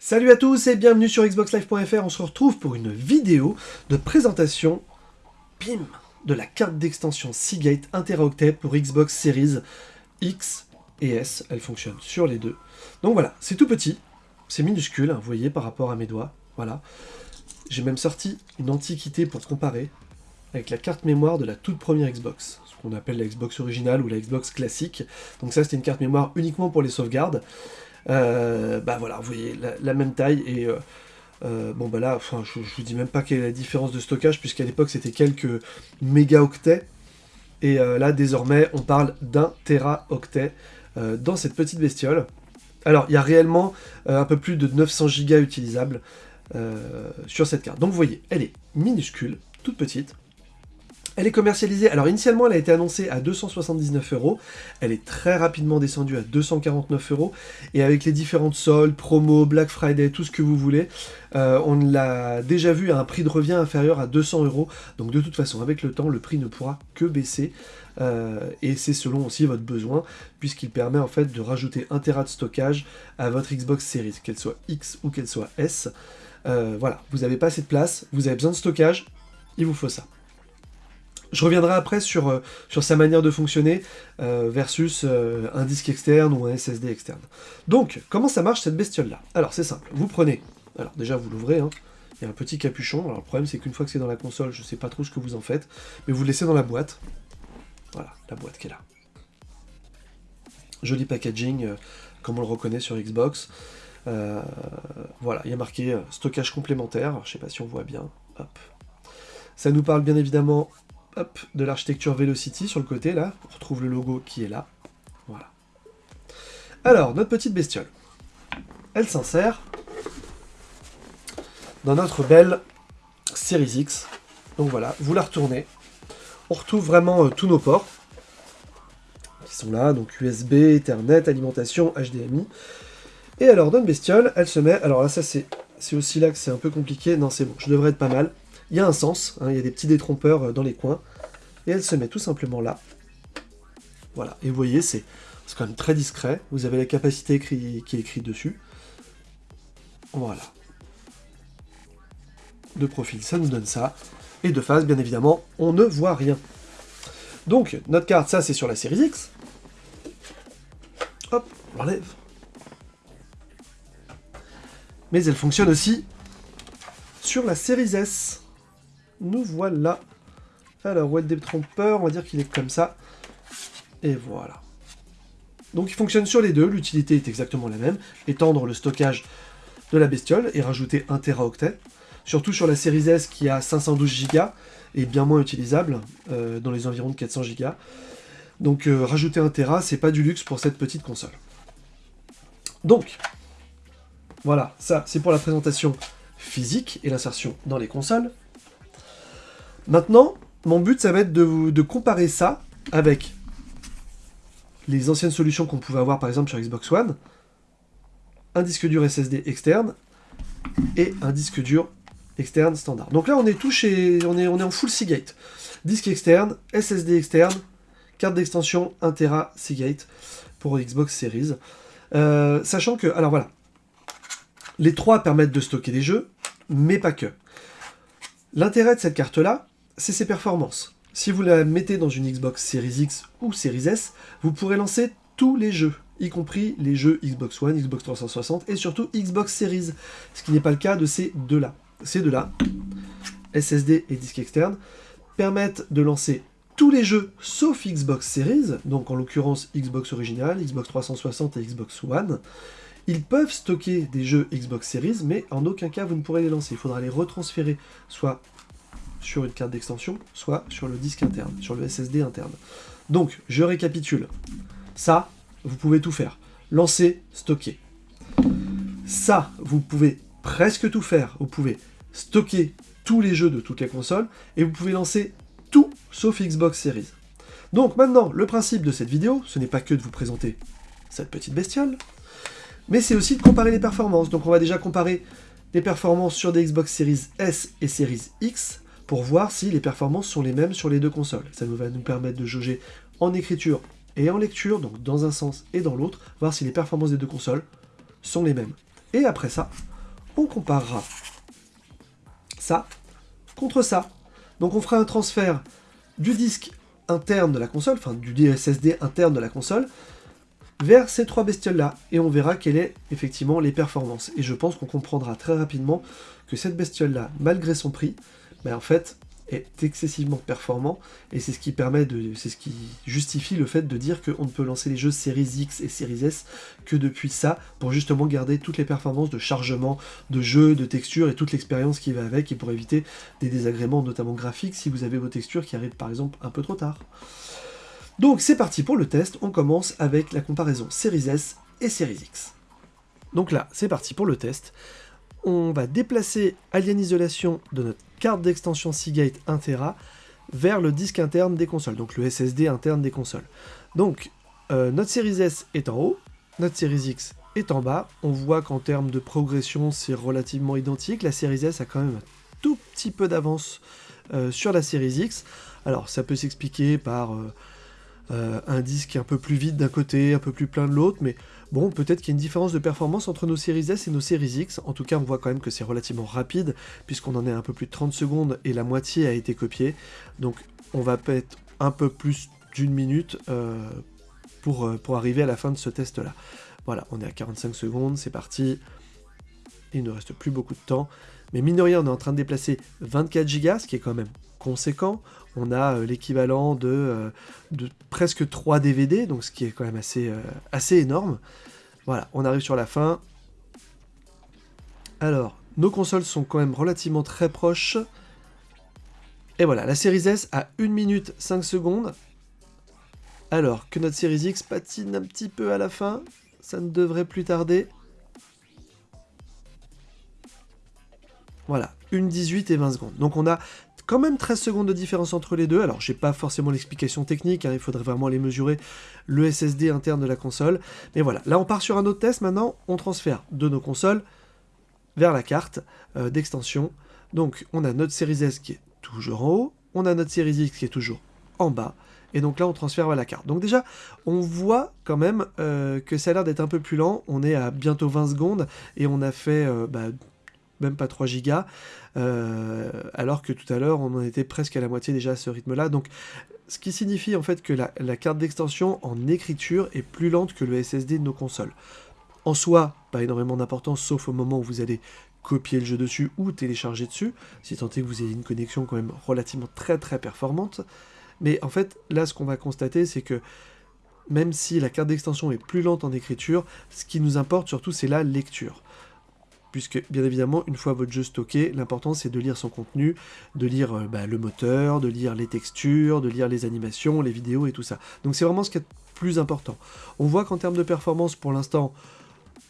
Salut à tous et bienvenue sur xboxlive.fr, on se retrouve pour une vidéo de présentation, pim, de la carte d'extension Seagate 1 Teraoctet pour Xbox Series X et S, elle fonctionne sur les deux. Donc voilà, c'est tout petit, c'est minuscule, hein, vous voyez, par rapport à mes doigts, voilà. J'ai même sorti une antiquité pour comparer avec la carte mémoire de la toute première Xbox, ce qu'on appelle la Xbox originale ou la Xbox classique. Donc ça, c'était une carte mémoire uniquement pour les sauvegardes. Euh, bah voilà, vous voyez, la, même taille, et euh, euh, bon bah là, je, vous dis même pas quelle est la différence de stockage, puisqu'à l'époque c'était quelques mégaoctets, et là désormais on parle d'un téraoctet dans cette petite bestiole. Alors, il y a réellement un peu plus de 900 Go utilisables sur cette carte. Donc vous voyez, elle est minuscule, toute petite, elle est commercialisée, alors initialement elle a été annoncée à 279 euros, elle est très rapidement descendue à 249 euros, et avec les différentes soldes, promos, Black Friday, tout ce que vous voulez, euh, on l'a déjà vu à un prix de revient inférieur à 200 euros, donc de toute façon avec le temps le prix ne pourra que baisser, euh, et c'est selon aussi votre besoin, puisqu'il permet en fait de rajouter 1 Tera de stockage à votre Xbox Series, qu'elle soit X ou qu'elle soit S. Euh, voilà, vous n'avez pas assez de place, vous avez besoin de stockage, il vous faut ça. Je reviendrai après sur, euh, sur sa manière de fonctionner euh, versus euh, un disque externe ou un SSD externe. Donc, comment ça marche cette bestiole-là? Alors, c'est simple. Vous prenez... Alors, déjà, vous l'ouvrez. Hein. Il y a un petit capuchon. Alors, le problème, c'est qu'une fois que c'est dans la console, je ne sais pas trop ce que vous en faites. Mais vous le laissez dans la boîte. Voilà, la boîte qui est là. Joli packaging, comme on le reconnaît sur Xbox. voilà, il y a marqué stockage complémentaire. je ne sais pas si on voit bien. Ça nous parle bien évidemment de l'architecture Velocity sur le côté, là. On retrouve le logo qui est là. Voilà. Alors, notre petite bestiole. Elle s'insère dans notre belle Series X. Donc voilà, vous la retournez. On retrouve vraiment euh, tous nos ports qui sont là, donc USB, Ethernet, alimentation, HDMI. Et alors, notre bestiole, elle se met... Alors là, ça, c'est aussi là que c'est un peu compliqué. Non, c'est bon, je devrais être pas mal il y a un sens, hein, il y a des petits détrompeurs euh, dans les coins, et elle se met tout simplement là. Voilà, et vous voyez, c'est quand même très discret, vous avez la capacité qui est écrite dessus. Voilà. De profil, ça nous donne ça, et de face, bien évidemment, on ne voit rien. Donc, notre carte, ça c'est sur la série X. Hop, on l'enlève. Mais elle fonctionne aussi sur la série S nous voilà. Alors, Web Trompeur, on va dire qu'il est comme ça. Et voilà. Donc il fonctionne sur les deux, l'utilité est exactement la même, étendre le stockage de la bestiole et rajouter 1 Teraoctet, surtout sur la série S qui a 512 Go et bien moins utilisable, euh, dans les environs de 400 Go. Donc euh, rajouter 1 Tera, c'est pas du luxe pour cette petite console. Donc, voilà, ça c'est pour la présentation physique et l'insertion dans les consoles. Maintenant, mon but, ça va être de, de comparer ça avec les anciennes solutions qu'on pouvait avoir, par exemple, sur Xbox One, un disque dur SSD externe et un disque dur externe standard. Donc là, on est tout chez... On est, on est en full Seagate. Disque externe, SSD externe, carte d'extension 1 Tera Seagate pour Xbox Series. Euh, sachant que... Alors voilà. Les trois permettent de stocker des jeux, mais pas que. L'intérêt de cette carte-là, c'est ses performances. Si vous la mettez dans une Xbox Series X ou Series S, vous pourrez lancer tous les jeux, y compris les jeux Xbox One, Xbox 360 et surtout Xbox Series, ce qui n'est pas le cas de ces deux-là. Ces deux-là, SSD et disque externe, permettent de lancer tous les jeux sauf Xbox Series, donc en l'occurrence Xbox original, Xbox 360 et Xbox One. Ils peuvent stocker des jeux Xbox Series, mais en aucun cas vous ne pourrez les lancer. Il faudra les retransférer soit sur une carte d'extension, soit sur le disque interne, sur le SSD interne. Donc, je récapitule. Ça, vous pouvez tout faire. Lancer, stocker. Ça, vous pouvez presque tout faire. Vous pouvez stocker tous les jeux de toutes les consoles, et vous pouvez lancer tout sauf Xbox Series. Donc maintenant, le principe de cette vidéo, ce n'est pas que de vous présenter cette petite bestiole, mais c'est aussi de comparer les performances. Donc on va déjà comparer les performances sur des Xbox Series S et Series X, pour voir si les performances sont les mêmes sur les deux consoles. Ça va nous permettre de jauger en écriture et en lecture, donc dans un sens et dans l'autre, voir si les performances des deux consoles sont les mêmes. Et après ça, on comparera ça contre ça. Donc on fera un transfert du disque interne de la console, enfin du SSD interne de la console, vers ces trois bestioles-là, et on verra quelles sont effectivement les performances. Et je pense qu'on comprendra très rapidement que cette bestiole-là, malgré son prix, ben en fait, est excessivement performant, et c'est ce qui permet de, c'est ce qui justifie le fait de dire qu'on ne peut lancer les jeux Series X et Series S que depuis ça, pour justement garder toutes les performances de chargement, de jeu, de texture, et toute l'expérience qui va avec, et pour éviter des désagréments, notamment graphiques, si vous avez vos textures qui arrivent par exemple un peu trop tard. Donc c'est parti pour le test, on commence avec la comparaison Series S et Series X. Donc là, c'est parti pour le test. On va déplacer Alien Isolation de notre carte d'extension Seagate 1 Tera vers le disque interne des consoles, donc le SSD interne des consoles. Donc, euh, notre Series S est en haut, notre Series X est en bas. On voit qu'en termes de progression, c'est relativement identique. La Series S a quand même un tout petit peu d'avance euh, sur la Series X. Alors, ça peut s'expliquer par... Euh, un disque un peu plus vide d'un côté, un peu plus plein de l'autre, mais bon, peut-être qu'il y a une différence de performance entre nos séries S et nos séries X. En tout cas, on voit quand même que c'est relativement rapide, puisqu'on en est un peu plus de 30 secondes et la moitié a été copiée. Donc, on va peut-être un peu plus d'une minute euh, pour, euh, pour arriver à la fin de ce test-là. Voilà, on est à 45 secondes, c'est parti. Il ne reste plus beaucoup de temps. Mais mine de rien, on est en train de déplacer 24 Go, ce qui est quand même conséquent. On a euh, l'équivalent de, euh, presque 3 DVD, donc ce qui est quand même assez, euh, assez énorme. Voilà, on arrive sur la fin. Alors, nos consoles sont quand même relativement très proches. Et voilà, la série S a 1 minute 5 secondes. Alors que notre série X patine un petit peu à la fin, ça ne devrait plus tarder. Voilà, 1 18 et 20 secondes. Donc on a quand même 13 secondes de différence entre les deux. Alors, j'ai pas forcément l'explication technique, hein, il faudrait vraiment les mesurer, le SSD interne de la console. Mais voilà, là on part sur un autre test, maintenant on transfère de nos consoles vers la carte euh, d'extension. Donc, on a notre Series S qui est toujours en haut, on a notre Series X qui est toujours en bas, et donc là on transfère vers la carte. Donc déjà, on voit quand même euh, que ça a l'air d'être un peu plus lent, on est à bientôt 20 secondes, et on a fait euh, bah, même pas 3 gigas, euh, alors que tout à l'heure on en était presque à la moitié déjà à ce rythme-là. Donc ce qui signifie en fait que la, carte d'extension en écriture est plus lente que le SSD de nos consoles. En soi, pas énormément d'importance, sauf au moment où vous allez copier le jeu dessus ou télécharger dessus, si tant est que vous ayez une connexion quand même relativement très très performante. Mais en fait, là ce qu'on va constater, c'est que même si la carte d'extension est plus lente en écriture, ce qui nous importe surtout c'est la lecture puisque bien évidemment, une fois votre jeu stocké, l'important c'est de lire son contenu, de lire euh, bah, le moteur, de lire les textures, de lire les animations, les vidéos et tout ça. Donc c'est vraiment ce qui est plus important. On voit qu'en termes de performance, pour l'instant,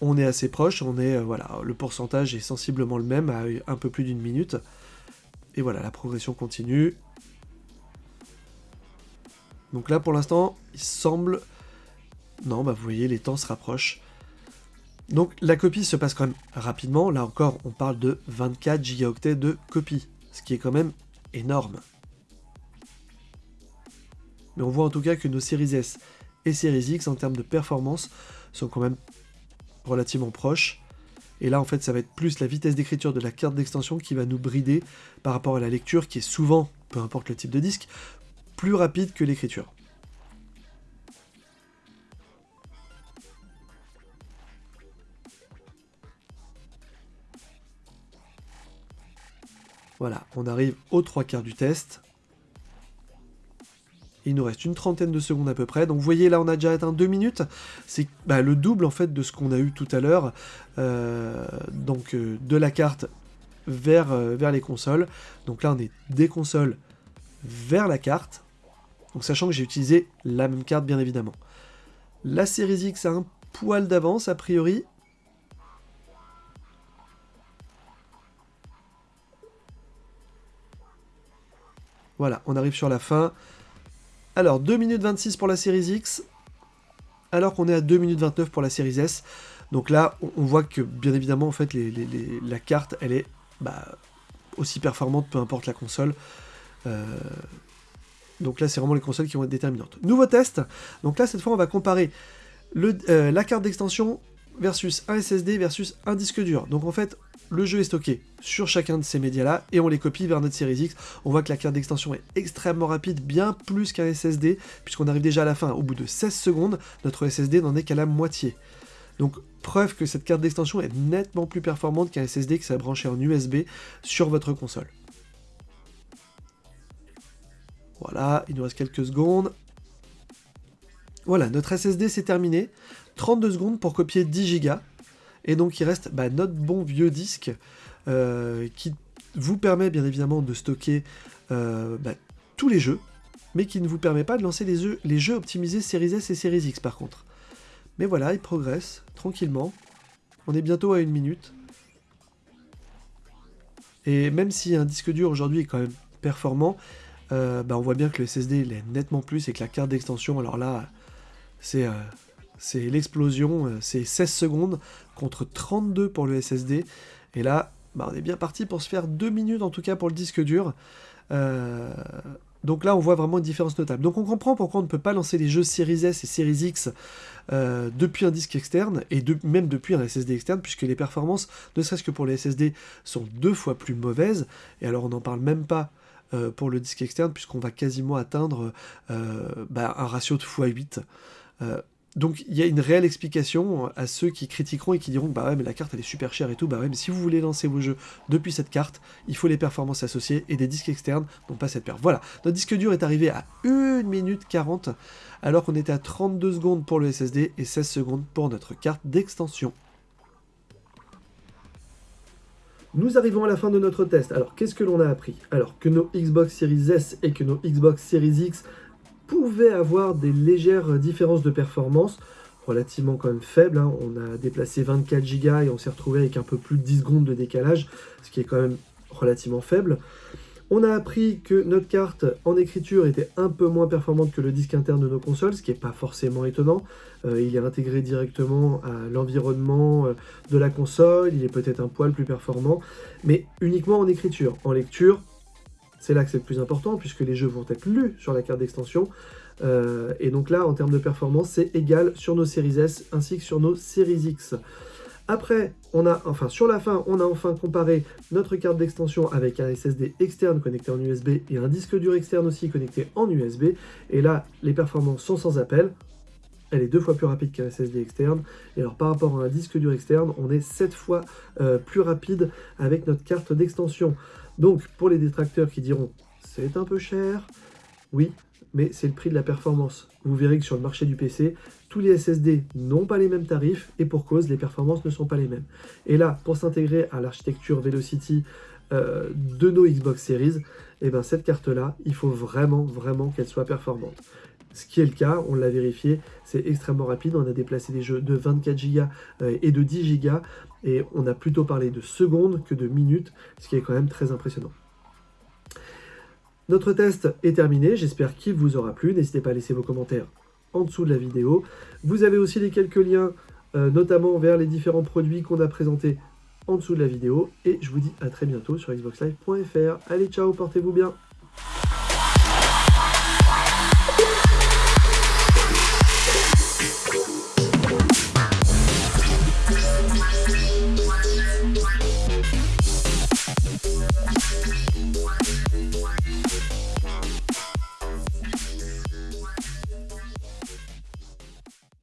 on est assez proche, on est, euh, voilà, le pourcentage est sensiblement le même, à un peu plus d'une minute. Et voilà, la progression continue. Donc là, pour l'instant, il semble... Non, bah vous voyez, les temps se rapprochent. Donc la copie se passe quand même rapidement, là encore on parle de 24 gigaoctets de copie, ce qui est quand même énorme. Mais on voit en tout cas que nos séries S et séries X en termes de performance sont quand même relativement proches. Et là en fait ça va être plus la vitesse d'écriture de la carte d'extension qui va nous brider par rapport à la lecture qui est souvent, peu importe le type de disque, plus rapide que l'écriture. Voilà, on arrive aux trois quarts du test. Il nous reste une trentaine de secondes à peu près. Donc vous voyez là on a déjà atteint deux minutes. C'est bah, le double en fait de ce qu'on a eu tout à l'heure. Euh, donc euh, de la carte vers, euh, vers les consoles. Donc là on est des consoles vers la carte. Donc sachant que j'ai utilisé la même carte bien évidemment. La Series X a un poil d'avance a priori. Voilà, on arrive sur la fin. Alors, 2 minutes 26 pour la série X, alors qu'on est à 2 minutes 29 pour la série S. Donc là, on voit que, bien évidemment, en fait, la carte, elle est bah, aussi performante, peu importe la console. Euh, donc là, c'est vraiment les consoles qui vont être déterminantes. Nouveau test. Donc là, cette fois, on va comparer euh, la carte d'extension versus un SSD versus un disque dur. Donc en fait, le jeu est stocké sur chacun de ces médias-là et on les copie vers notre Series X. On voit que la carte d'extension est extrêmement rapide, bien plus qu'un SSD, puisqu'on arrive déjà à la fin. Au bout de 16 secondes, notre SSD n'en est qu'à la moitié. Donc preuve que cette carte d'extension est nettement plus performante qu'un SSD qui s'est branché en USB sur votre console. Voilà, il nous reste quelques secondes. Voilà, notre SSD c'est terminé. 32 secondes pour copier 10 Go. Et donc il reste bah, notre bon vieux disque euh, qui vous permet bien évidemment de stocker euh, bah, tous les jeux, mais qui ne vous permet pas de lancer les jeux, optimisés Series S et Series X par contre. Mais voilà, il progresse tranquillement. On est bientôt à une minute. Et même si un disque dur aujourd'hui est quand même performant, euh, bah, on voit bien que le SSD il est nettement plus et que la carte d'extension, alors là, c'est c'est l'explosion, euh, c'est 16 secondes contre 32 pour le SSD. Et là, bah, on est bien parti pour se faire 2 minutes en tout cas pour le disque dur. Euh, donc là, on voit vraiment une différence notable. Donc on comprend pourquoi on ne peut pas lancer les jeux Series S et Series X euh, depuis un disque externe, et même depuis un SSD externe, puisque les performances, ne serait-ce que pour les SSD, sont deux fois plus mauvaises. Et alors on n'en parle même pas pour le disque externe, puisqu'on va quasiment atteindre bah, un ratio de x8. Donc il y a une réelle explication à ceux qui critiqueront et qui diront bah ouais mais la carte elle est super chère et tout, bah ouais mais si vous voulez lancer vos jeux depuis cette carte, il faut les performances associées et des disques externes n'ont pas cette perte. Voilà, notre disque dur est arrivé à 1 minute 40 alors qu'on était à 32 secondes pour le SSD et 16 secondes pour notre carte d'extension. Nous arrivons à la fin de notre test. Alors qu'est-ce que l'on a appris? Alors que nos Xbox Series S et que nos Xbox Series X pouvait avoir des légères différences de performance, relativement quand même faibles. Hein. On a déplacé 24 Go et on s'est retrouvé avec un peu plus de 10 secondes de décalage, ce qui est quand même relativement faible. On a appris que notre carte en écriture était un peu moins performante que le disque interne de nos consoles, ce qui n'est pas forcément étonnant. Euh, il est intégré directement à l'environnement euh, de la console, il est peut-être un poil plus performant, mais uniquement en écriture. En lecture, c'est là que c'est le plus important, puisque les jeux vont être lus sur la carte d'extension. Euh, et donc là, en termes de performance, c'est égal sur nos séries S ainsi que sur nos séries X. Après, on a, enfin sur la fin, on a enfin comparé notre carte d'extension avec un SSD externe connecté en USB et un disque dur externe aussi connecté en USB. Et là, les performances sont sans appel. Elle est deux fois plus rapide qu'un SSD externe. Et alors par rapport à un disque dur externe, on est sept fois euh, plus rapide avec notre carte d'extension. Donc, pour les détracteurs qui diront « c'est un peu cher », oui, mais c'est le prix de la performance. Vous verrez que sur le marché du PC, tous les SSD n'ont pas les mêmes tarifs, et pour cause, les performances ne sont pas les mêmes. Et là, pour s'intégrer à l'architecture Velocity euh, de nos Xbox Series, eh ben, cette carte-là, il faut vraiment, vraiment qu'elle soit performante. Ce qui est le cas, on l'a vérifié, c'est extrêmement rapide. On a déplacé des jeux de 24 Go euh, et de 10 Go et on a plutôt parlé de secondes que de minutes, ce qui est quand même très impressionnant. Notre test est terminé, j'espère qu'il vous aura plu. N'hésitez pas à laisser vos commentaires en dessous de la vidéo. Vous avez aussi les quelques liens, euh, notamment vers les différents produits qu'on a présentés en dessous de la vidéo. Et je vous dis à très bientôt sur xboxlive.fr. Allez, ciao, portez-vous bien